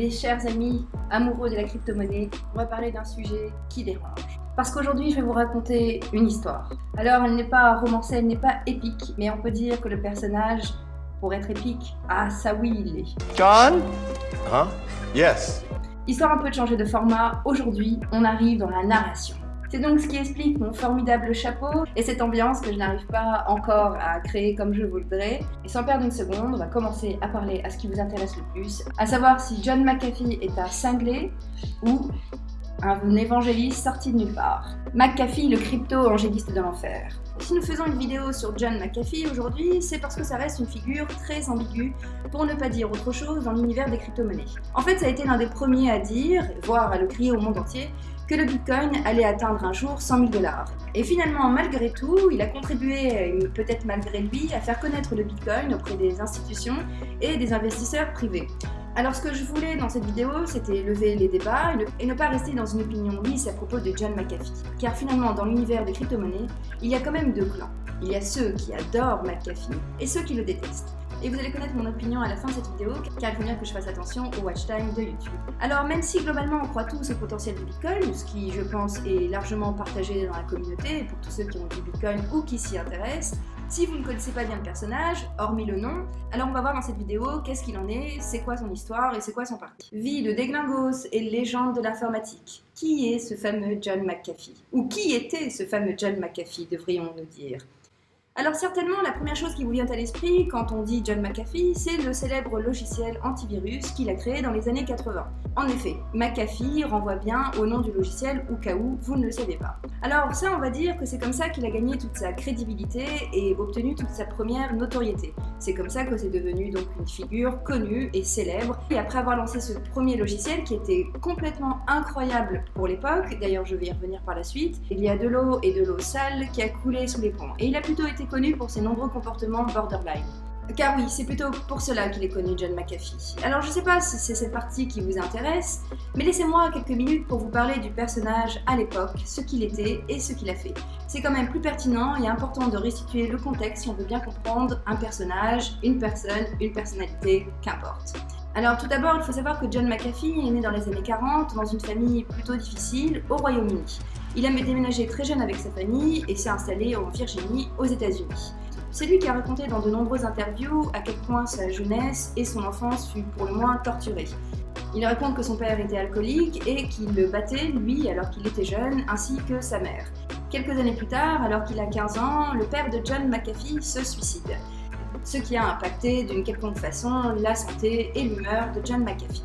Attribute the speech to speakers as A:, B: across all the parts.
A: les chers amis amoureux de la crypto-monnaie, on va parler d'un sujet qui dérange. Parce qu'aujourd'hui, je vais vous raconter une histoire. Alors, elle n'est pas romancée, elle n'est pas épique, mais on peut dire que le personnage, pour être épique, ah ça oui, il est.
B: John? Hein Yes
A: Histoire un peu de changer de format, aujourd'hui, on arrive dans la narration. C'est donc ce qui explique mon formidable chapeau et cette ambiance que je n'arrive pas encore à créer comme je voudrais. Et sans perdre une seconde, on va commencer à parler à ce qui vous intéresse le plus, à savoir si John McAfee est un cinglé ou un évangéliste sorti de nulle part. McAfee, le crypto-angéliste de l'enfer. Si nous faisons une vidéo sur John McAfee aujourd'hui, c'est parce que ça reste une figure très ambiguë, pour ne pas dire autre chose, dans l'univers des crypto-monnaies. En fait, ça a été l'un des premiers à dire, voire à le crier au monde entier, que le Bitcoin allait atteindre un jour 100 000 dollars. Et finalement, malgré tout, il a contribué, peut-être malgré lui, à faire connaître le Bitcoin auprès des institutions et des investisseurs privés. Alors ce que je voulais dans cette vidéo, c'était lever les débats et ne, pas rester dans une opinion lisse à propos de John McAfee. Car finalement, dans l'univers des crypto-monnaies, il y a quand même deux clans. Il y a ceux qui adorent McAfee et ceux qui le détestent et vous allez connaître mon opinion à la fin de cette vidéo car il faut bien que je fasse attention au watch time de YouTube. Alors même si globalement on croit tous au potentiel du Bitcoin, ce qui je pense est largement partagé dans la communauté pour tous ceux qui ont du Bitcoin ou qui s'y intéressent, si vous ne connaissez pas bien le personnage, hormis le nom, alors on va voir dans cette vidéo qu'est-ce qu'il en est, c'est quoi son histoire et c'est quoi son parti. Vie de déglingos et légende de l'informatique. Qui est ce fameux John McAfee? Ou qui était ce fameux John McAfee, devrions-nous dire? Alors certainement, la première chose qui vous vient à l'esprit quand on dit John McAfee, c'est le célèbre logiciel antivirus qu'il a créé dans les années 80. En effet, McAfee renvoie bien au nom du logiciel au cas où vous ne le savez pas. Alors ça, on va dire que c'est comme ça qu'il a gagné toute sa crédibilité et obtenu toute sa première notoriété. C'est comme ça que c'est devenu donc une figure connue et célèbre. Et après avoir lancé ce premier logiciel qui était complètement incroyable pour l'époque, d'ailleurs je vais y revenir par la suite, il y a de l'eau et de l'eau sale qui a coulé sous les ponts. Et il a plutôt été connu pour ses nombreux comportements borderline. Car oui, c'est plutôt pour cela qu'il est connu John McAfee. Alors je sais pas si c'est cette partie qui vous intéresse, mais laissez-moi quelques minutes pour vous parler du personnage à l'époque, ce qu'il était et ce qu'il a fait. C'est quand même plus pertinent et important de restituer le contexte si on veut bien comprendre un personnage, une personne, une personnalité, qu'importe. Alors tout d'abord, il faut savoir que John McAfee est né dans les années 40 dans une famille plutôt difficile au Royaume-Uni. Il a déménagé très jeune avec sa famille et s'est installé en Virginie, aux États-Unis. C'est lui qui a raconté dans de nombreuses interviews à quel point sa jeunesse et son enfance fut pour le moins torturée. Il raconte que son père était alcoolique et qu'il le battait, lui, alors qu'il était jeune, ainsi que sa mère. Quelques années plus tard, alors qu'il a 15 ans, le père de John McAfee se suicide, ce qui a impacté d'une quelconque façon la santé et l'humeur de John McAfee.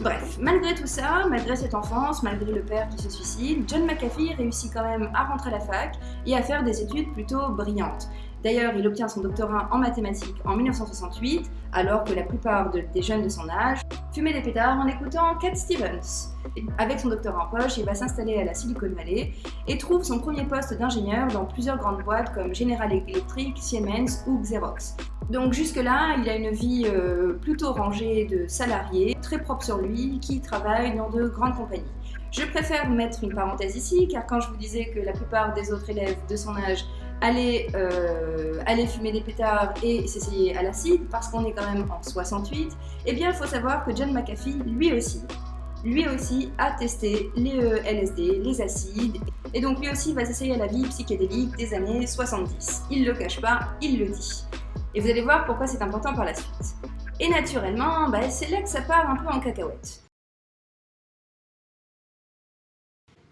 A: Bref, malgré tout ça, malgré cette enfance, malgré le père qui se suicide, John McAfee réussit quand même à rentrer à la fac et à faire des études plutôt brillantes. D'ailleurs, il obtient son doctorat en mathématiques en 1968, alors que la plupart des jeunes de son âge fumaient des pétards en écoutant Cat Stevens. Avec son doctorat en poche, il va s'installer à la Silicon Valley et trouve son premier poste d'ingénieur dans plusieurs grandes boîtes comme General Electric, Siemens ou Xerox. Donc jusque-là, il a une vie euh, plutôt rangée de salariés, très propre sur lui, qui travaille dans de grandes compagnies. Je préfère mettre une parenthèse ici, car quand je vous disais que la plupart des autres élèves de son âge allaient, euh, fumer des pétards et s'essayer à l'acide, parce qu'on est quand même en 68, eh bien il faut savoir que John McAfee, lui aussi, lui aussi a testé les euh, LSD, les acides, et donc lui aussi va s'essayer à la vie psychédélique des années 70. Il le cache pas, il le dit. Et vous allez voir pourquoi c'est important par la suite. Et naturellement, bah, c'est là que ça part un peu en cacahuète.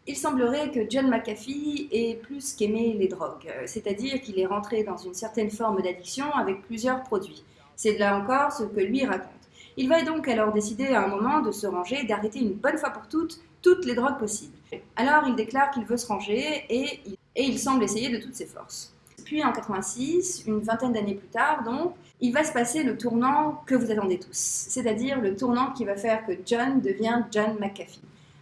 A: Il semblerait que John McAfee ait plus qu'aimé les drogues, euh, c'est-à-dire qu'il est rentré dans une certaine forme d'addiction avec plusieurs produits. C'est là encore ce que lui raconte. Il va donc alors décider à un moment de se ranger, d'arrêter une bonne fois pour toutes toutes les drogues possibles. Alors il déclare qu'il veut se ranger et il semble essayer de toutes ses forces. Puis en 86, une vingtaine d'années plus tard donc, il va se passer le tournant que vous attendez tous, c'est-à-dire le tournant qui va faire que John devient John McAfee.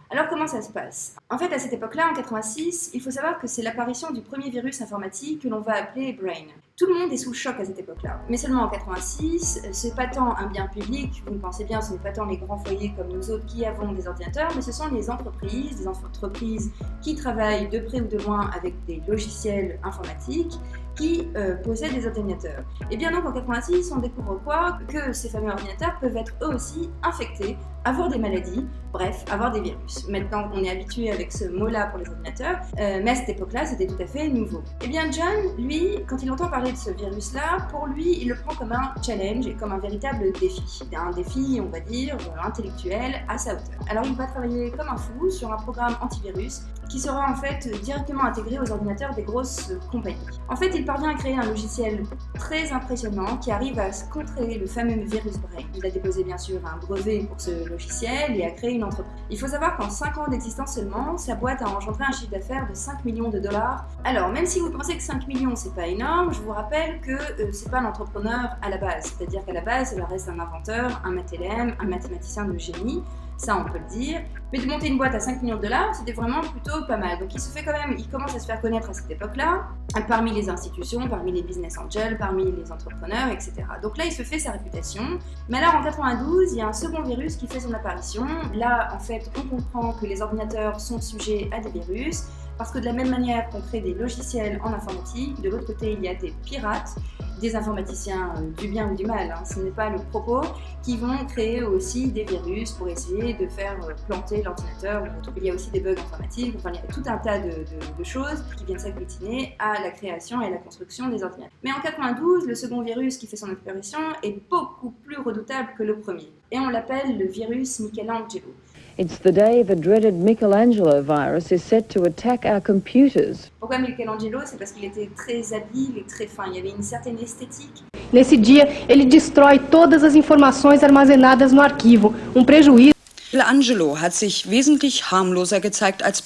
A: Alors comment ça se passe? En fait, à cette époque-là, en 86, il faut savoir que c'est l'apparition du premier virus informatique que l'on va appeler Brain. Tout le monde est sous choc à cette époque-là. Mais seulement en 86, c'est pas tant un bien public, vous le pensez bien, ce n'est pas tant les grands foyers comme nous autres qui avons des ordinateurs, mais ce sont les entreprises, des entreprises qui travaillent de près ou de loin avec des logiciels informatiques qui euh, possèdent des ordinateurs. Et bien donc en 86, on découvre quoi? Que ces fameux ordinateurs peuvent être eux aussi infectés avoir des maladies, bref, avoir des virus. Maintenant, on est habitué avec ce mot-là pour les ordinateurs, euh, mais à cette époque-là, c'était tout à fait nouveau. Eh bien, John, lui, quand il entend parler de ce virus-là, pour lui, il le prend comme un challenge et comme un véritable défi. Un défi, on va dire, intellectuel à sa hauteur. Alors, il va travailler comme un fou sur un programme antivirus qui sera en fait directement intégré aux ordinateurs des grosses compagnies. En fait, il parvient à créer un logiciel très impressionnant qui arrive à contrer le fameux virus Brain. Il a déposé bien sûr un brevet pour ce logiciel et a créé une entreprise. Il faut savoir qu'en 5 ans d'existence seulement, sa boîte a engendré un chiffre d'affaires de 5 millions de dollars. Alors, même si vous pensez que 5 millions c'est pas énorme, je vous rappelle que euh, c'est pas l'entrepreneur à la base. C'est-à-dire qu'à la base, il reste un inventeur, un mathélème, un mathématicien de génie ça on peut le dire. Mais de monter une boîte à 5 millions de dollars, c'était vraiment plutôt pas mal. Donc il se fait quand même, il commence à se faire connaître à cette époque-là, parmi les institutions, parmi les business angels, parmi les entrepreneurs, etc. Donc là, il se fait sa réputation. Mais alors en 92, il y a un second virus qui fait son apparition. Là, en fait, on comprend que les ordinateurs sont sujets à des virus, parce que de la même manière qu'on crée des logiciels en informatique, de l'autre côté, il y a des pirates des informaticiens euh, du bien ou du mal, hein, ce n'est pas le propos, qui vont créer aussi des virus pour essayer de faire euh, planter l'ordinateur. Il y a aussi des bugs informatiques, il y a tout un tas de, choses qui viennent s'agglutiner à la création et à la construction des ordinateurs. Mais en 92, le second virus qui fait son apparition est beaucoup plus redoutable que le premier, et on l'appelle le virus Michelangelo.
C: It's the day the dreaded Michelangelo virus is set to attack our computers.
A: Pourquoi Michelangelo C'est parce qu'il était très habile et très fin. Il y avait une certaine esthétique.
D: Nesse dia, ele destrói todas as informações armazenadas no arquivo, um prejuízo
E: Michelangelo hat sich wesentlich harmloser gezeigt als.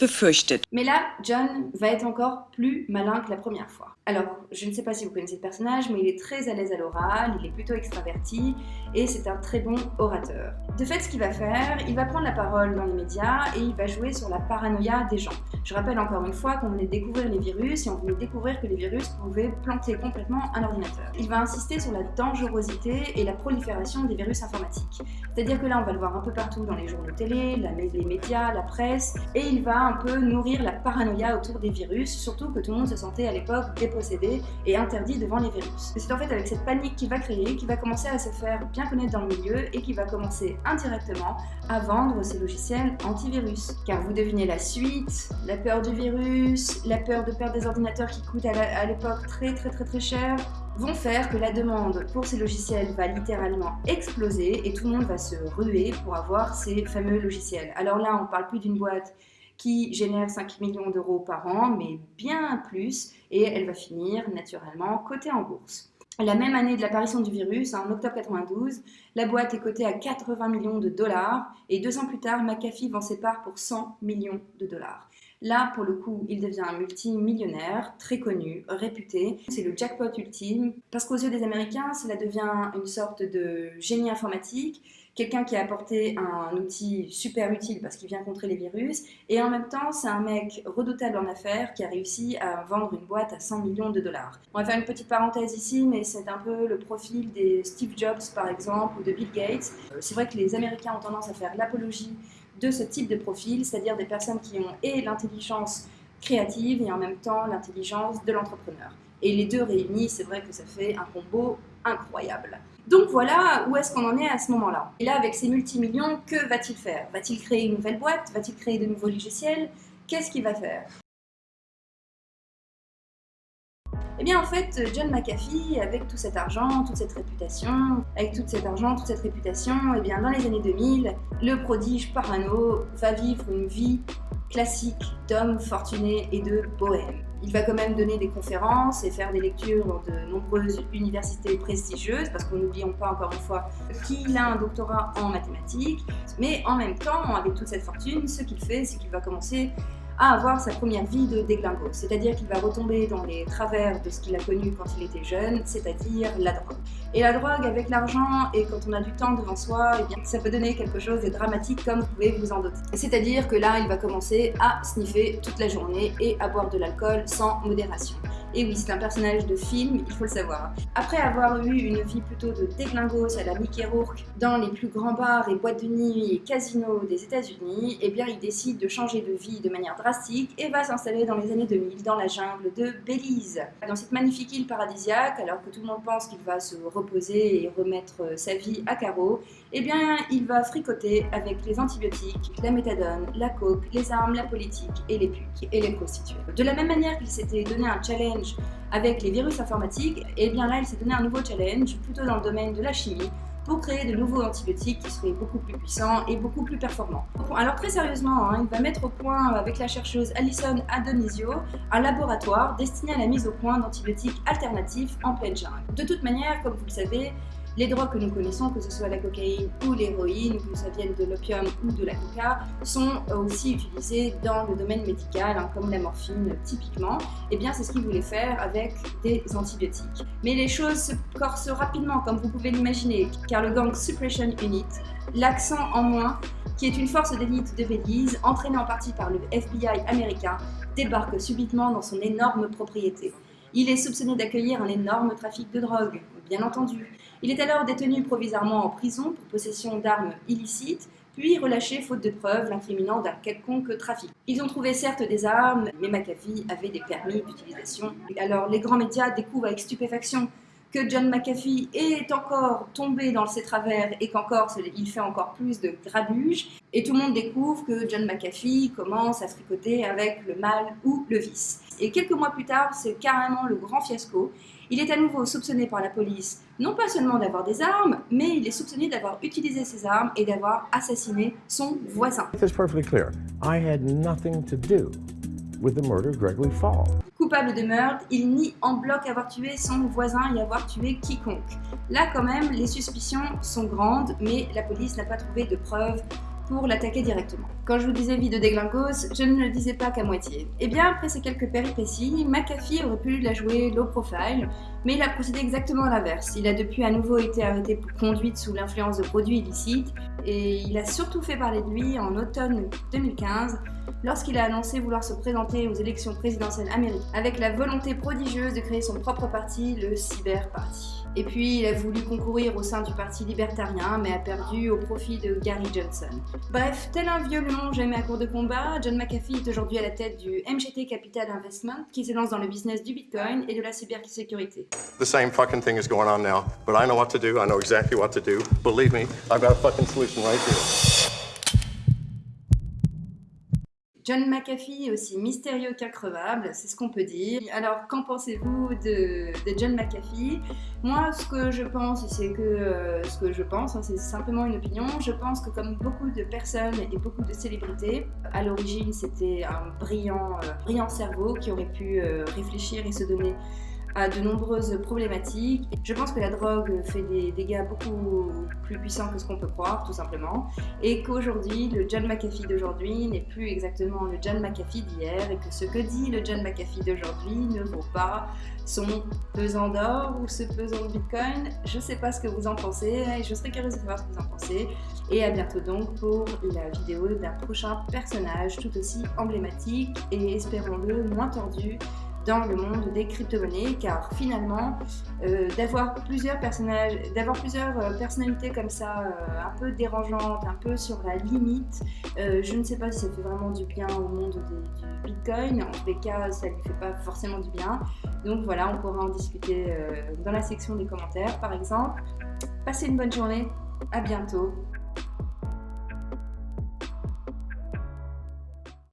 A: Mais là, John va être encore plus malin que la première fois. Alors, je ne sais pas si vous connaissez le personnage, mais il est très à l'aise à l'oral, il est plutôt extraverti et c'est un très bon orateur. De fait, ce qu'il va faire, il va prendre la parole dans les médias et il va jouer sur la paranoïa des gens. Je rappelle encore une fois qu'on venait découvrir les virus et on venait découvrir que les virus pouvaient planter complètement un ordinateur. Il va insister sur la dangerosité et la prolifération des virus informatiques. C'est-à-dire que là, on va le voir un peu partout dans les journaux télé, les médias, la presse, et il va un peu nourrir la paranoïa autour des virus, surtout que tout le monde se sentait à l'époque dépossédé et interdit devant les virus. C'est en fait avec cette panique qu'il va créer qu'il va commencer à se faire bien connaître dans le milieu et qu'il va commencer indirectement à vendre ses logiciels antivirus. Car vous devinez la suite, la peur du virus, la peur de perdre des ordinateurs qui coûtent à l'époque très très très très cher, vont faire que la demande pour ces logiciels va littéralement exploser et tout le monde va se ruer pour avoir ces fameux logiciels. Alors là, on ne parle plus d'une boîte qui génère 5 millions d'euros par an, mais bien plus, et elle va finir naturellement cotée en bourse. La même année de l'apparition du virus, en octobre 92, la boîte est cotée à 80 millions de dollars et deux ans plus tard, McAfee vend ses parts pour 100 millions de dollars. Là, pour le coup, il devient un multimillionnaire, très connu, réputé. C'est le jackpot ultime, parce qu'aux yeux des Américains, cela devient une sorte de génie informatique, quelqu'un qui a apporté un outil super utile parce qu'il vient contrer les virus, et en même temps, c'est un mec redoutable en affaires qui a réussi à vendre une boîte à 100 millions de dollars. On va faire une petite parenthèse ici, mais c'est un peu le profil des Steve Jobs, par exemple, ou de Bill Gates. C'est vrai que les Américains ont tendance à faire l'apologie de ce type de profil, c'est-à-dire des personnes qui ont et l'intelligence créative et en même temps l'intelligence de l'entrepreneur. Et les deux réunis, c'est vrai que ça fait un combo incroyable. Donc voilà où est-ce qu'on en est à ce moment-là. Et là, avec ces multimillions, que va-t-il faire? Va-t-il créer une nouvelle boîte? Va-t-il créer de nouveaux logiciels? Qu'est-ce qu'il va faire? Eh bien en fait, John McAfee, avec tout cet argent, toute cette réputation, avec tout cet argent, toute cette réputation, eh bien dans les années 2000, le prodige parano va vivre une vie classique d'homme fortuné et de bohème. Il va quand même donner des conférences et faire des lectures dans de nombreuses universités prestigieuses, parce qu'on n'oublions pas encore une fois qu'il a un doctorat en mathématiques, mais en même temps, avec toute cette fortune, ce qu'il fait, c'est qu'il va commencer à avoir sa première vie de déglingo, c'est-à-dire qu'il va retomber dans les travers de ce qu'il a connu quand il était jeune, c'est-à-dire la drogue. Et la drogue avec l'argent et quand on a du temps devant soi, eh ça peut donner quelque chose de dramatique comme vous pouvez vous en douter. C'est-à-dire que là, il va commencer à sniffer toute la journée et à boire de l'alcool sans modération. Et oui, c'est un personnage de film, il faut le savoir. Après avoir eu une vie plutôt de déglingos à la Mickey Rourke dans les plus grands bars et boîtes de nuit et casinos des États-Unis, eh bien il décide de changer de vie de manière drastique et va s'installer dans les années 2000 dans la jungle de Belize. Dans cette magnifique île paradisiaque, alors que tout le monde pense qu'il va se reposer et remettre sa vie à carreau, eh bien il va fricoter avec les antibiotiques, la méthadone, la coke, les armes, la politique et les putes et les prostituées. De la même manière qu'il s'était donné un challenge avec les virus informatiques, et eh bien là il s'est donné un nouveau challenge, plutôt dans le domaine de la chimie, pour créer de nouveaux antibiotiques qui seraient beaucoup plus puissants et beaucoup plus performants. Alors très sérieusement, hein, il va mettre au point avec la chercheuse Alison Adonisio un laboratoire destiné à la mise au point d'antibiotiques alternatifs en pleine jungle. De toute manière, comme vous le savez, les drogues que nous connaissons, que ce soit la cocaïne ou l'héroïne, que ça vienne de l'opium ou de la coca, sont aussi utilisées dans le domaine médical, hein, comme la morphine typiquement. Et eh bien c'est ce qu'ils voulaient faire avec des antibiotiques. Mais les choses se corsent rapidement, comme vous pouvez l'imaginer, car le gang Suppression Unit, l'accent en moins, qui est une force d'élite de Belize, entraînée en partie par le FBI américain, débarque subitement dans son énorme propriété. Il est soupçonné d'accueillir un énorme trafic de drogue, bien entendu. Il est alors détenu provisoirement en prison pour possession d'armes illicites, puis relâché faute de preuves l'incriminant d'un quelconque trafic. Ils ont trouvé certes des armes, mais McAfee avait des permis d'utilisation. Alors les grands médias découvrent avec stupéfaction que John McAfee est encore tombé dans ses travers et qu'encore il fait encore plus de grabuge. Et tout le monde découvre que John McAfee commence à fricoter avec le mal ou le vice. Et quelques mois plus tard, c'est carrément le grand fiasco. Il est à nouveau soupçonné par la police, non pas seulement d'avoir des armes, mais il est soupçonné d'avoir utilisé ces armes et d'avoir assassiné son voisin.
B: Gregory Fall.
A: Coupable de meurtre, il nie en bloc avoir tué son voisin et avoir tué quiconque. Là quand même, les suspicions sont grandes, mais la police n'a pas trouvé de preuves pour l'attaquer directement. Quand je vous disais vie de déglingos, je ne le disais pas qu'à moitié. Et eh bien après ces quelques péripéties, McAfee aurait pu la jouer low profile, mais il a procédé exactement à l'inverse. Il a depuis à nouveau été arrêté pour conduite sous l'influence de produits illicites, et il a surtout fait parler de lui en automne 2015, lorsqu'il a annoncé vouloir se présenter aux élections présidentielles américaines avec la volonté prodigieuse de créer son propre parti, le Cyber Party. Et puis il a voulu concourir au sein du parti libertarien, mais a perdu au profit de Gary Johnson. Bref, tel un vieux lion jamais à court de combat, John McAfee est aujourd'hui à la tête du MGT Capital Investment, qui se lance dans le business du Bitcoin et de la cybersécurité.
B: The same fucking thing is going on now, but I know what to do, I know exactly what to do. Believe me, I've got a fucking solution right here.
A: John McAfee aussi mystérieux qu'increvable, c'est ce qu'on peut dire. Alors, qu'en pensez-vous de, John McAfee? Moi, ce que je pense, c'est que euh, ce que je pense, hein, c'est simplement une opinion. Je pense que comme beaucoup de personnes et beaucoup de célébrités, à l'origine, c'était un brillant, euh, cerveau qui aurait pu euh, réfléchir et se donner à de nombreuses problématiques. Je pense que la drogue fait des dégâts beaucoup plus puissants que ce qu'on peut croire, tout simplement, et qu'aujourd'hui, le John McAfee d'aujourd'hui n'est plus exactement le John McAfee d'hier, et que ce que dit le John McAfee d'aujourd'hui ne vaut pas son pesant d'or ou ce pesant de Bitcoin. Je sais pas ce que vous en pensez, et je serais curieuse de savoir ce que vous en pensez. Et à bientôt donc pour la vidéo d'un prochain personnage tout aussi emblématique et espérons-le moins tordu dans le monde des crypto-monnaies car finalement euh, d'avoir plusieurs personnages, d'avoir plusieurs euh, personnalités comme ça euh, un peu dérangeantes, un peu sur la limite, je ne sais pas si ça fait vraiment du bien au monde du Bitcoin, en tous les cas ça ne lui fait pas forcément du bien, donc voilà on pourra en discuter dans la section des commentaires par exemple. Passez une bonne journée, à bientôt